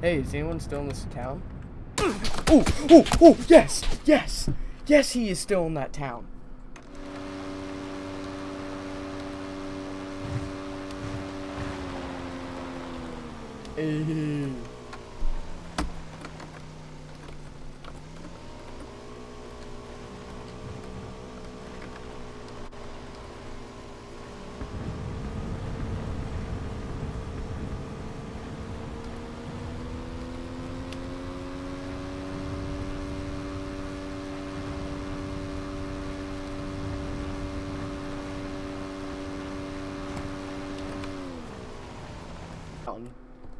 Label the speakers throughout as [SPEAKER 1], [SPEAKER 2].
[SPEAKER 1] Hey, is anyone still in this town? Oh, oh, oh, yes, yes, yes, he is still in that town. Hey.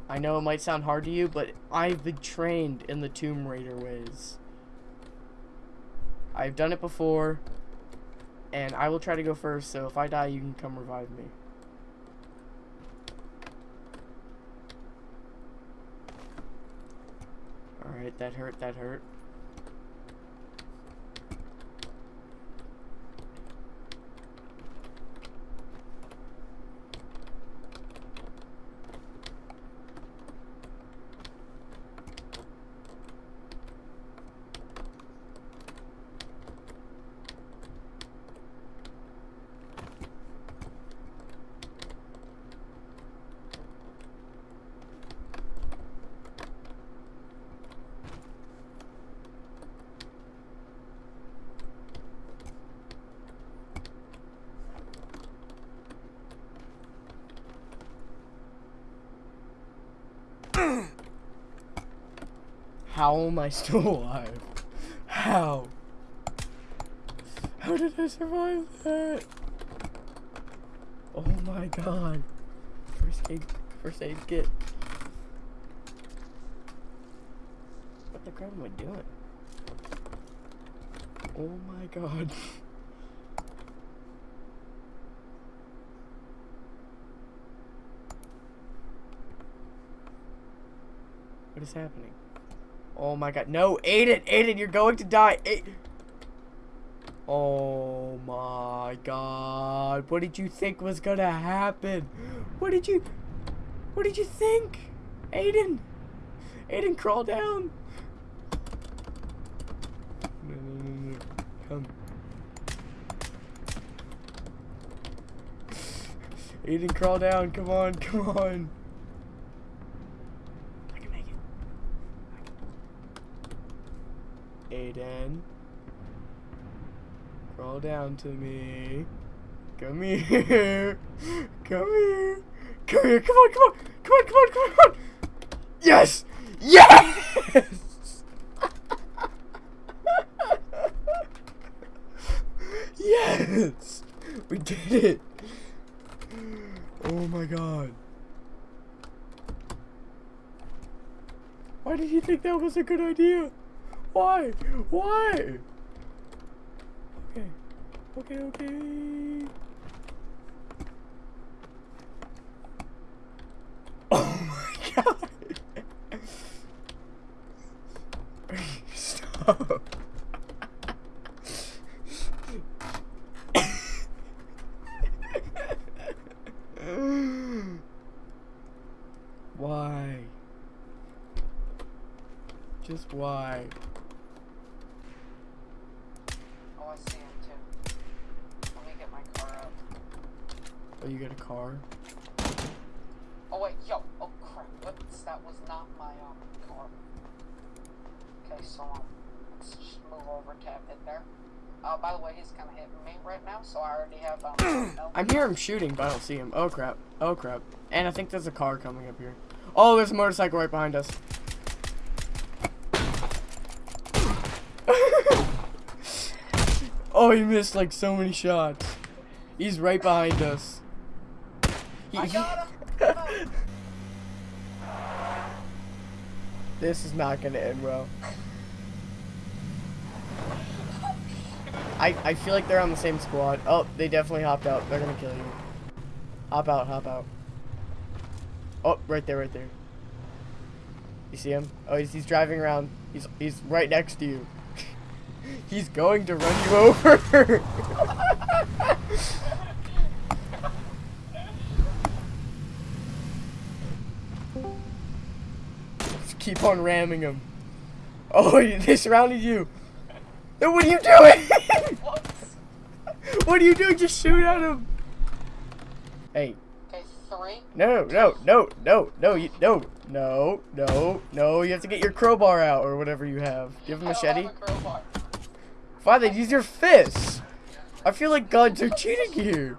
[SPEAKER 1] I know it might sound hard to you, but I've been trained in the Tomb Raider ways. I've done it before, and I will try to go first, so if I die, you can come revive me. Alright, that hurt, that hurt. How am I still alive? How? How did I survive that? Oh my god. First aid, first aid kit. What the crap am I doing? Oh my god. What is happening? Oh my god. No, Aiden, Aiden, you're going to die. A oh my god. What did you think was gonna happen? What did you What did you think? Aiden. Aiden, crawl down. No, no, no, no. Come. Aiden, crawl down. Come on, come on. Aiden. Crawl down to me. Come here. Come here. Come here. Come on, come on. Come on, come on, come on, come on. Yes! Yes! yes! We did it! Oh my god. Why did you think that was a good idea? Why? Why? Okay. Okay, okay. Oh my god. Stop. why? Just why? Oh, you got a car?
[SPEAKER 2] Oh wait, yo, oh crap, Whoops, that was not my um car. Okay, so um, let's just move over, tap it there. Uh, by the way, he's kind of hitting me right now, so I already have um. no
[SPEAKER 1] I'm hearing him shooting, but I don't see him. Oh crap! Oh crap! And I think there's a car coming up here. Oh, there's a motorcycle right behind us. oh, he missed like so many shots. He's right behind us.
[SPEAKER 2] I got him.
[SPEAKER 1] this is not gonna end well. I, I feel like they're on the same squad. Oh, they definitely hopped out. They're gonna kill you. Hop out, hop out. Oh, right there, right there. You see him? Oh, he's, he's driving around. He's he's right next to you. he's going to run you over. keep on ramming them. Oh, they surrounded you. What are you doing?
[SPEAKER 2] Whoops.
[SPEAKER 1] what are you doing? Just shoot at him. Hey,
[SPEAKER 2] Okay, three.
[SPEAKER 1] no, no, no, no, no, you, no, no, no, no. You have to get your crowbar out or whatever you have. Do you have a
[SPEAKER 2] I don't
[SPEAKER 1] machete?
[SPEAKER 2] have a crowbar.
[SPEAKER 1] Fine, then use your fists. I feel like guns are cheating here.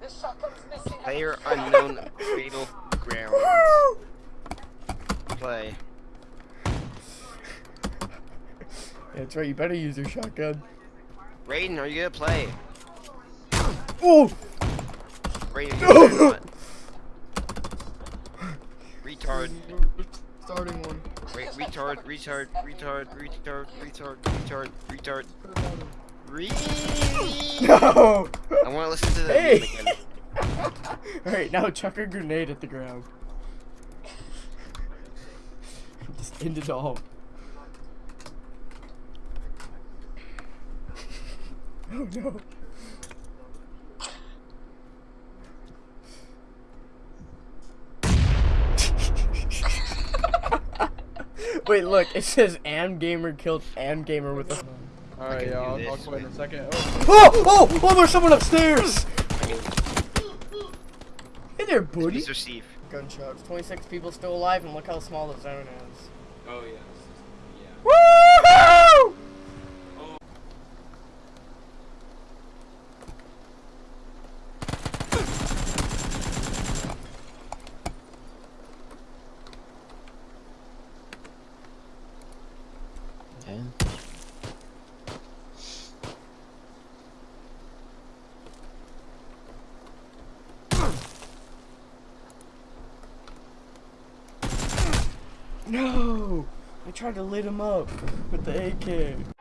[SPEAKER 2] This shotgun's missing.
[SPEAKER 3] Player unknown fatal ground. Play.
[SPEAKER 1] That's right. You better use your shotgun.
[SPEAKER 3] Raiden, are you gonna play?
[SPEAKER 1] Oh,
[SPEAKER 3] Raiden, are you gonna play or not? Retard.
[SPEAKER 1] starting one.
[SPEAKER 3] Wait, retard, retard, retard, retard, retard, retard, retard. Re.
[SPEAKER 1] No.
[SPEAKER 3] I want to listen to the
[SPEAKER 1] Hey.
[SPEAKER 3] again.
[SPEAKER 1] All right, now chuck a grenade at the ground. Just end it all. Oh no. Wait, look, it says Am Gamer killed Am Gamer with a.
[SPEAKER 4] Alright,
[SPEAKER 3] can
[SPEAKER 4] yeah,
[SPEAKER 3] do
[SPEAKER 4] I'll, I'll
[SPEAKER 3] this,
[SPEAKER 4] quit in a second. Oh,
[SPEAKER 1] Oh, oh, oh, there's someone upstairs! Hey there, buddy.
[SPEAKER 3] Mr. Steve.
[SPEAKER 1] Gunshots. 26 people still alive, and look how small the zone is.
[SPEAKER 5] Oh yes. Yeah.
[SPEAKER 1] No! I tried to lit him up with the AK.